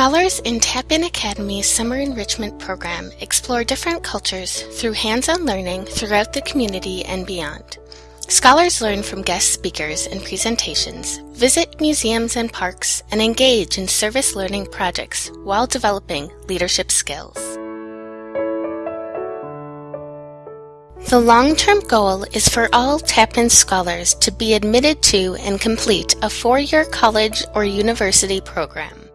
Scholars in Tapin Academy's Summer Enrichment Program explore different cultures through hands-on learning throughout the community and beyond. Scholars learn from guest speakers and presentations, visit museums and parks, and engage in service learning projects while developing leadership skills. The long-term goal is for all Tappan scholars to be admitted to and complete a four-year college or university program.